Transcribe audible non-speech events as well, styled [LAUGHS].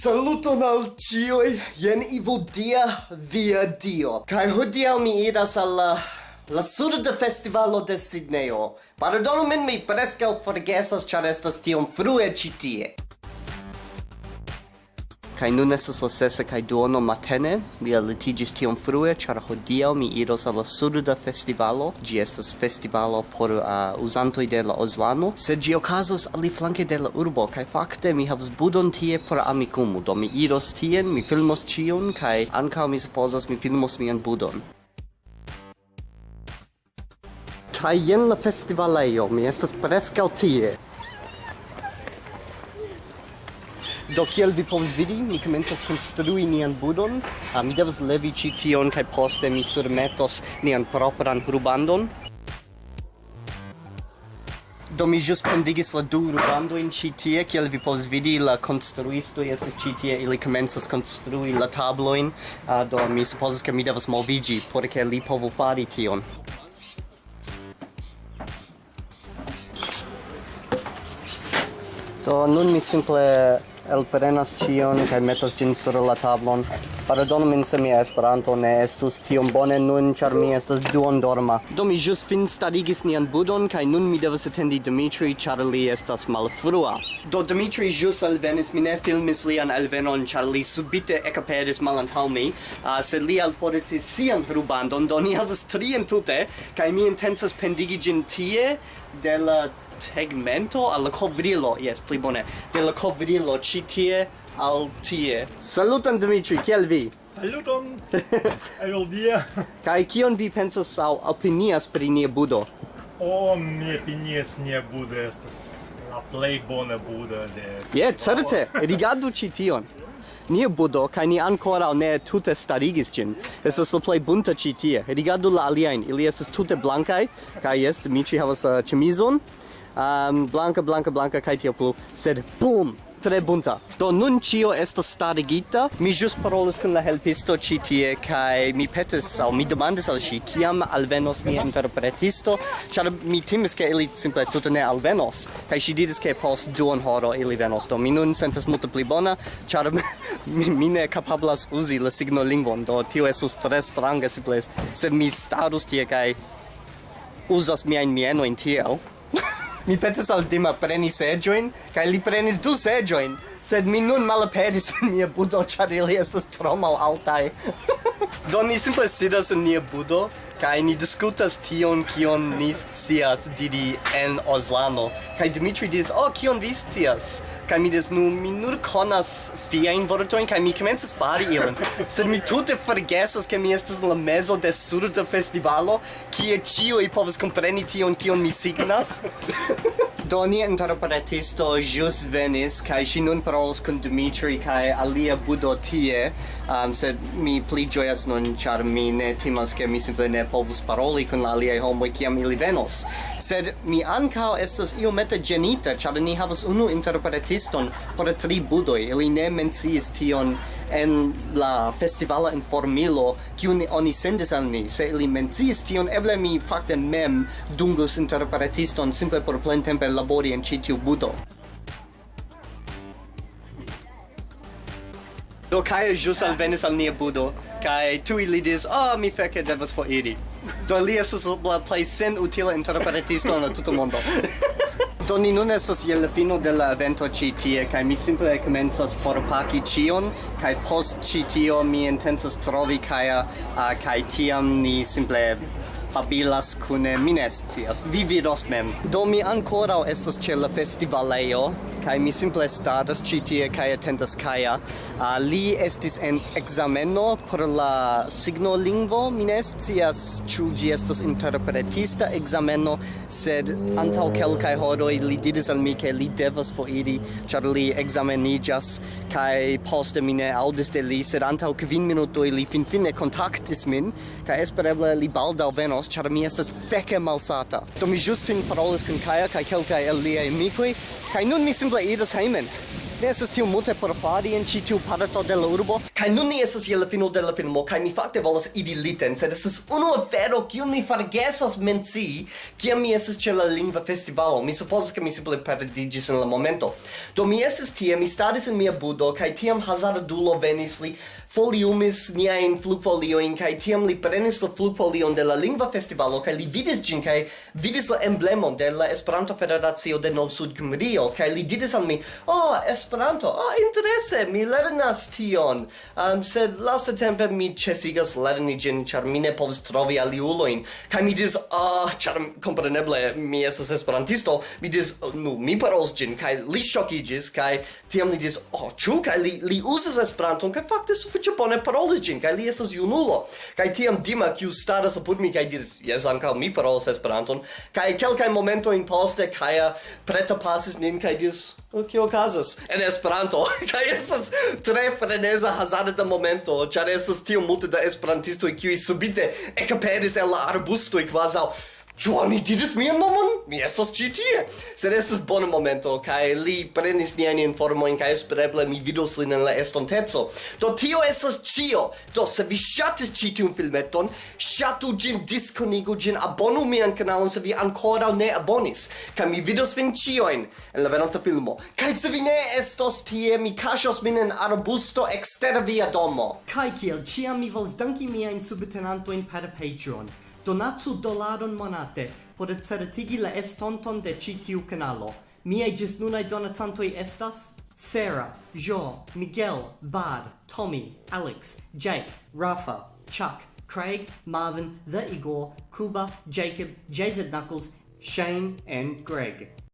Saluton al cioi, jen Ivo Dia, via Dio. Kai hodiaŭ mi iras al la, la surda festivalo de Sidneo. Pardonu min, mi prescau forgesas, char estas tiom frue citie. Kai nun estas la sesa kai duono matene, mi litigis tiom frue, char hodiaŭ mi iros al la surda festivalo, ĝi estas festivalo por uh, uzantoj de la Ozlano, sed ĝi okazos aliflanke de la urbo, kaj fakte mi havas budon tie por amikumu, do mi iros tien, mi filmos ĉion, kaj ankaŭ mi supozas mi filmos mian budon. Kaj jen la festivalejo, mi estas preskaŭ tie. Do kiel vi povas vidi, mi komencas konstrui nian budon. Uh, mi devas levi ĉi tion kaj poste mi surmetos nian propran rubandon. Do mi ĵus pendigis la du rubandojn ĉi tie, kiel vi povas vidi la konstruistoj estas ĉi tie, ili komencas konstrui la tablojn, uh, ah, do mi supozas ke mi devas moviĝi por ke li povu fari tion. Do nun mi simple elprenas cion kaj metas ĝin sur la tablon. Pardonu min se mia Esperanto ne estus tiom bone nun, ĉar mi estas duondorma. Do mi ĵus finstarigis nian budon kaj nun mi devas atendi Dimitri, ĉar li estas malfrua. Do Dimitri ĵus alvenis, mi ne filmis lian alvenon, ĉar li subite ekaperis malantaŭ mi, uh, sed li alportis sian rubandon, do ni havas tri entute, kaj mi intencas pendigi ĝin tie de la tegmento al la covrilo. Yes pli bone. De la covrilo ci tie al tie. Saluton Dimitri kiel vi? Saluton. [LAUGHS] El dia? Kai kion vi pensas au opinias pri nia budo? O mi opinias nia budo estas la plej bona budo de je certe rigardu ci tion. Nia budo, kai ni ancora ne tute starigis gin. Estas la plej bunta ci tie. Rigardu la aliain ili estas tute kai kaj jes, Dimitri havas uh, chemizon um, blanca, blanca, blanca, kai tio plu, sed BOOM! tre bunta. Do nun cio estas starigita. Mi jus parolis kun la helpisto ci tie kai mi petis au mi demandis al ci kiam alvenos nia interpretisto, char mi timis ke ili simple tuta ne alvenos. Kai ŝi diris ke post duon horo ili venos. Do mi nun sentas multe pli bona, char [LAUGHS] mi, mi ne kapablas uzi la signolingvon. Do tio esus tre strange simple sed mi starus tie kai uzas miain mienoin tiel. Mi petis al Dima preni seĝojn, kaj li prenis du seĝojn, sed mi nun malaperis en mia budo, ĉar ili estas tro malaltaj. [LAUGHS] Do ni simple sidas en nia budo, kai ni diskutas tion kion ni scias didi en Oslano kai Dimitri diris oh kion vi scias? Kai mi dis nu mi nur konas fiajn vortojn kai mi komencas fari ilin [LAUGHS] sed mi tute forgesas ke mi estas en la mezo de surda festivalo kie ĉiuj povas kompreni tion kion mi signas. [LAUGHS] Do ni interpretisto jus venis kaj ŝi nun parolos kun Dimitri kaj alia budo tie, um, sed mi pli ĝojas nun ĉar mi ne timas ke mi simple ne povus paroli kun la aliaj homoj kiam ili venos. Sed mi ankaŭ estas iomete ĝenita ĉar ni havas unu interpretiston por tri budoj. Ili ne menciis tion en la festivala informilo kiun oni sendis al ni se ili menciis tion eble mi fakte mem dungus interpretiston simple por plentempe labori en ĉi tiu buto. Do kai jus alvenis al nia budo, kaj tui li diris, oh, mi feke devas foriri. Do li estas la plej senutila interpretisto en la tuta mondo. [LAUGHS] do ni nun estas je la fino de la evento ĉi tie, kaj mi simple komencas forpaki ĉion, kaj post ĉi tio mi intencas trovi Kaja, uh, kaj tiam ni simple babilas kune mi ne scias vi vidos mem. Do mi ankoraŭ estas ĉe la festivalejo kai mi simple status ĉi tie kaj atendas Kaja. Uh, li estis en ekzameno por la signolingvo. Mi ne scias ĉu ĝi estas interpretista ekzameno sed antaŭ kelkaj horoj li diris al mi ke li devas foriri ĉar li ekzameniĝas kaj poste mi ne aŭdis de li sed antaŭ kvin minutoj li finfine kontaktis min kaj espereble li baldaŭ venos Klaus, char mi estas feke malsata. Do mi ĵus fin parolis kun Kaja kaj kelkaj el liaj amikoj, kaj nun mi simple iras hejmen. Ne estas tiu multe por fari en ĉi tiu parto de la urbo kaj nun ni estas je la fino de la filmo kaj mi fakte volas idi liten sed estas unu afero kiun mi forgesas mencii kiam mi estas ĉe la lingva festivalo. Mi supozas ke mi simple perdiĝis en la momento. Do mi estas tie mi staris en mia budo kaj tiam hazardulo venis li foliumis niajn flugfoliojn kaj tiam li prenis la flugfolion de la lingva festivalo kaj li vidis ĝin kaj vidis la emblemon de la Esperanto Federacio de Nov-Sud-Kimrio kaj li diris al mi oh, es Esperanto. Ah, oh, interesse, mi lernas tion. Um, sed lasta tempe mi cesigas lerni gin, char mi ne povs trovi aliuloin. Kai mi dis, ah, oh, char compreneble, mi estas esperantisto, mi dis, oh, nu, mi parols gin, kai li shokigis, kai tiam li dis, oh, chu, kai li, li usas Esperanton, kai fakte sufiĉe bone parolis gin, kai li estas junulo. Kai tiam Dima, kiu staras apud mi, kai diris, jes, ankaŭ mi parolas Esperanton, kai kelkaj momentojn poste, Kaja preta pasis nin, kai diris, oh, kio okazas? En en Esperanto. [LAUGHS] Kaj estas tre freneza hazarda de momento ĉar estas tiom multe da esperantistoj kiuj subite ekaperis el la arbustoj kvazaŭ. Ĉu oni diris mian nomon? Mi estas ĉi tie. Sed estas bona momento kaj li prenis niajn informojn kaj espereble mi vidos lin en la estonteco. Do tio estas ĉio. Do se vi ŝatis ĉi tiun filmeton, ŝatu ĝin, diskonigu ĝin, abonu mian kanalon se vi ankoraŭ ne abonis. Kaj mi vidos vin ĉiujn en la venonta filmo. Kaj se vi ne estos tie, mi kaŝos min en arbusto ekster via domo. Kaj kiel ĉiam mi volas danki miajn subtenantojn per Patreon. Donatsu dolaron monate por certigi la estonton de ĉi tiu kanalo. Miaj ĝisnunaj donacantoj estas Sarah, Jo, Miguel, Bad, Tommy, Alex, Jake, Rafa, Chuck, Craig, Marvin, The Igor, Kuba, Jacob, JZ Knuckles, Shane, and Greg.